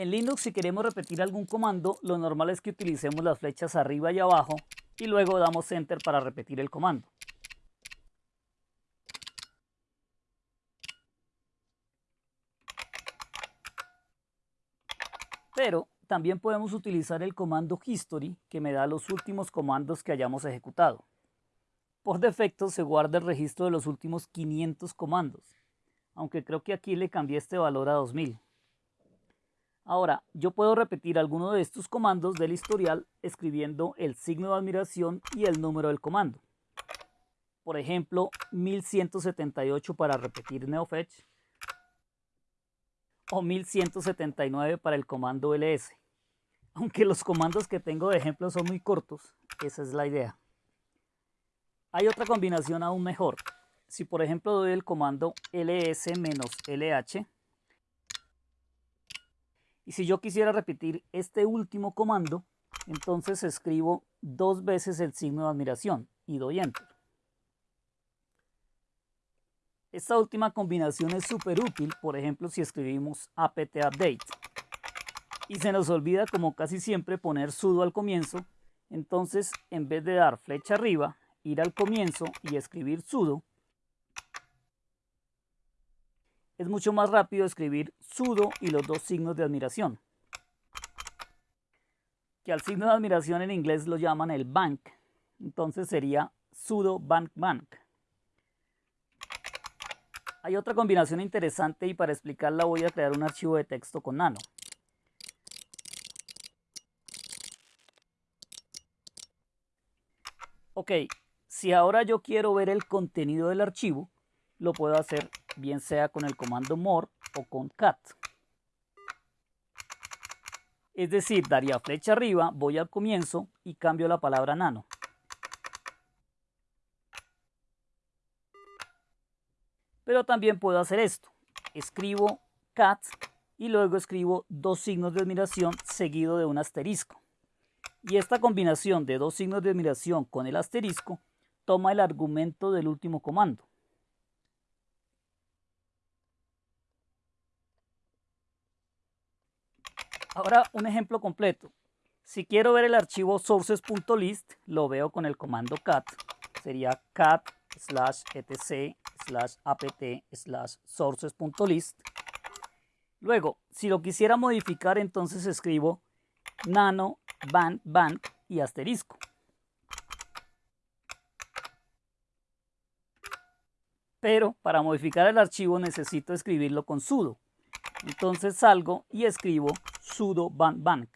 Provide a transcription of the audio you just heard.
En Linux si queremos repetir algún comando, lo normal es que utilicemos las flechas arriba y abajo y luego damos Enter para repetir el comando. Pero también podemos utilizar el comando History que me da los últimos comandos que hayamos ejecutado. Por defecto se guarda el registro de los últimos 500 comandos, aunque creo que aquí le cambié este valor a 2000. Ahora, yo puedo repetir alguno de estos comandos del historial escribiendo el signo de admiración y el número del comando. Por ejemplo, 1178 para repetir neofetch o 1179 para el comando ls. Aunque los comandos que tengo de ejemplo son muy cortos, esa es la idea. Hay otra combinación aún mejor. Si por ejemplo doy el comando ls-lh, y si yo quisiera repetir este último comando, entonces escribo dos veces el signo de admiración y doy Enter. Esta última combinación es súper útil, por ejemplo, si escribimos apt update. Y se nos olvida, como casi siempre, poner sudo al comienzo. Entonces, en vez de dar flecha arriba, ir al comienzo y escribir sudo, es mucho más rápido escribir sudo y los dos signos de admiración. Que al signo de admiración en inglés lo llaman el bank. Entonces sería sudo bank bank. Hay otra combinación interesante y para explicarla voy a crear un archivo de texto con nano. Ok, si ahora yo quiero ver el contenido del archivo, lo puedo hacer bien sea con el comando more o con cat. Es decir, daría flecha arriba, voy al comienzo y cambio la palabra nano. Pero también puedo hacer esto. Escribo cat y luego escribo dos signos de admiración seguido de un asterisco. Y esta combinación de dos signos de admiración con el asterisco toma el argumento del último comando. Ahora un ejemplo completo. Si quiero ver el archivo sources.list, lo veo con el comando cat. Sería cat slash etc slash apt slash sources.list. Luego, si lo quisiera modificar, entonces escribo nano band band y asterisco. Pero para modificar el archivo necesito escribirlo con sudo. Entonces salgo y escribo sudo bank.